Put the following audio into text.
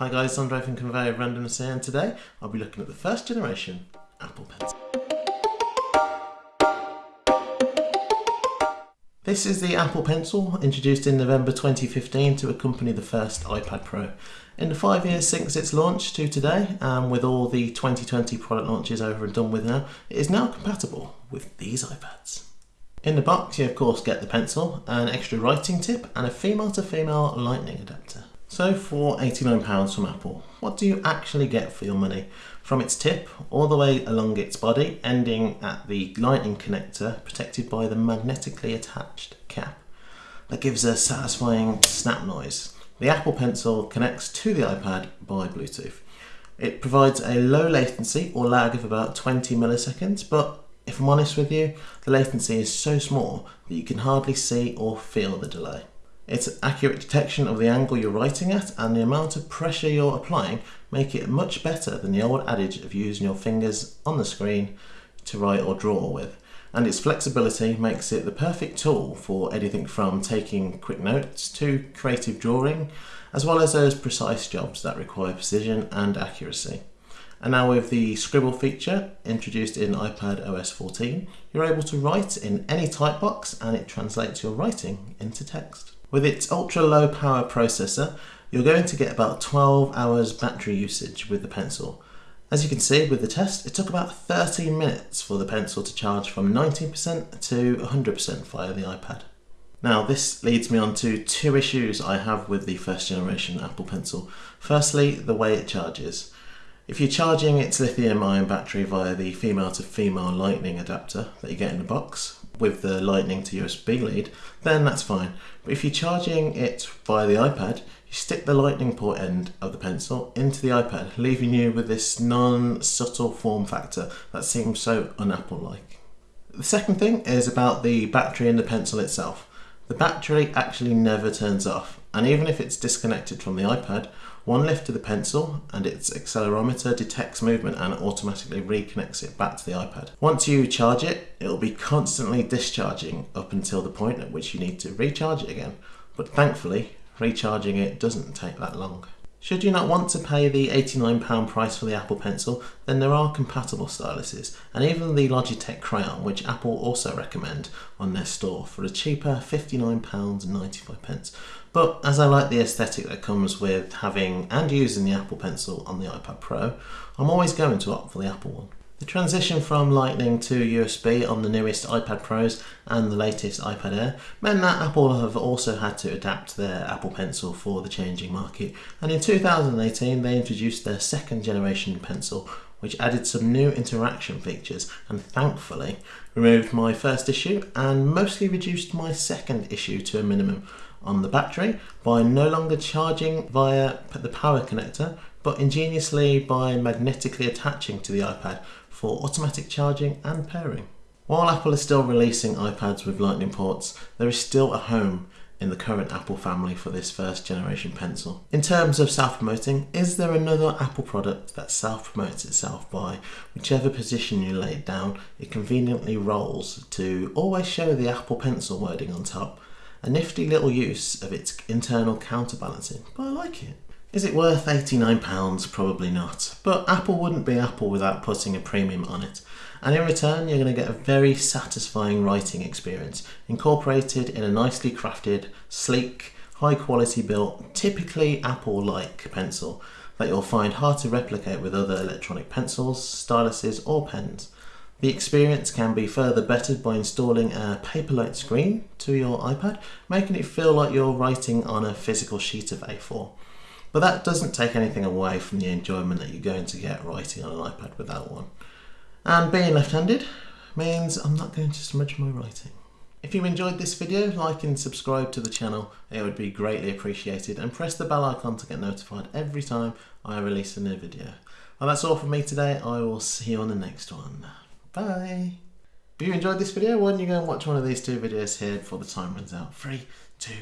Hi guys, Andre from Conveyor Randomness here and today I'll be looking at the first generation Apple Pencil. This is the Apple Pencil, introduced in November 2015 to accompany the first iPad Pro. In the five years since its launch to today, and with all the 2020 product launches over and done with now, it is now compatible with these iPads. In the box you of course get the pencil, an extra writing tip and a female to female lightning adapter. So for £89 from Apple, what do you actually get for your money? From its tip all the way along its body, ending at the lightning connector protected by the magnetically attached cap that gives a satisfying snap noise. The Apple Pencil connects to the iPad by Bluetooth. It provides a low latency or lag of about 20 milliseconds, but if I'm honest with you, the latency is so small that you can hardly see or feel the delay. Its accurate detection of the angle you're writing at and the amount of pressure you're applying make it much better than the old adage of using your fingers on the screen to write or draw with. And its flexibility makes it the perfect tool for anything from taking quick notes to creative drawing, as well as those precise jobs that require precision and accuracy. And now with the scribble feature introduced in iPad OS 14, you're able to write in any type box and it translates your writing into text. With its ultra low power processor, you're going to get about 12 hours battery usage with the pencil. As you can see with the test, it took about 13 minutes for the pencil to charge from 19% to 100% via the iPad. Now this leads me on to two issues I have with the first generation Apple Pencil. Firstly, the way it charges. If you're charging its lithium ion battery via the female to female lightning adapter that you get in the box, with the lightning to USB lead, then that's fine. But if you're charging it via the iPad, you stick the lightning port end of the pencil into the iPad, leaving you with this non-subtle form factor that seems so un-Apple-like. The second thing is about the battery in the pencil itself. The battery actually never turns off, and even if it's disconnected from the iPad, one lift of the pencil and its accelerometer detects movement and automatically reconnects it back to the iPad. Once you charge it, it will be constantly discharging up until the point at which you need to recharge it again. But thankfully, recharging it doesn't take that long. Should you not want to pay the £89 price for the Apple Pencil, then there are compatible styluses, and even the Logitech Crayon, which Apple also recommend on their store for a cheaper £59.95. But as I like the aesthetic that comes with having and using the Apple Pencil on the iPad Pro, I'm always going to opt for the Apple one. The transition from Lightning to USB on the newest iPad Pros and the latest iPad Air meant that Apple have also had to adapt their Apple Pencil for the changing market. And in 2018 they introduced their second generation pencil which added some new interaction features and thankfully removed my first issue and mostly reduced my second issue to a minimum on the battery by no longer charging via the power connector but ingeniously by magnetically attaching to the iPad for automatic charging and pairing. While Apple is still releasing iPads with lightning ports, there is still a home in the current Apple family for this first generation pencil. In terms of self-promoting, is there another Apple product that self-promotes itself by whichever position you lay it down, it conveniently rolls to always show the Apple Pencil wording on top, a nifty little use of its internal counterbalancing, but I like it. Is it worth £89? Probably not. But Apple wouldn't be Apple without putting a premium on it. And in return, you're going to get a very satisfying writing experience, incorporated in a nicely crafted, sleek, high quality built, typically Apple-like pencil that you'll find hard to replicate with other electronic pencils, styluses or pens. The experience can be further bettered by installing a Paperlike screen to your iPad, making it feel like you're writing on a physical sheet of A4. But that doesn't take anything away from the enjoyment that you're going to get writing on an iPad without one. And being left-handed means I'm not going to smudge my writing. If you enjoyed this video, like and subscribe to the channel, it would be greatly appreciated and press the bell icon to get notified every time I release a new video. Well that's all from me today, I will see you on the next one. Bye! If you enjoyed this video, why don't you go and watch one of these two videos here before the time runs out. Three, two,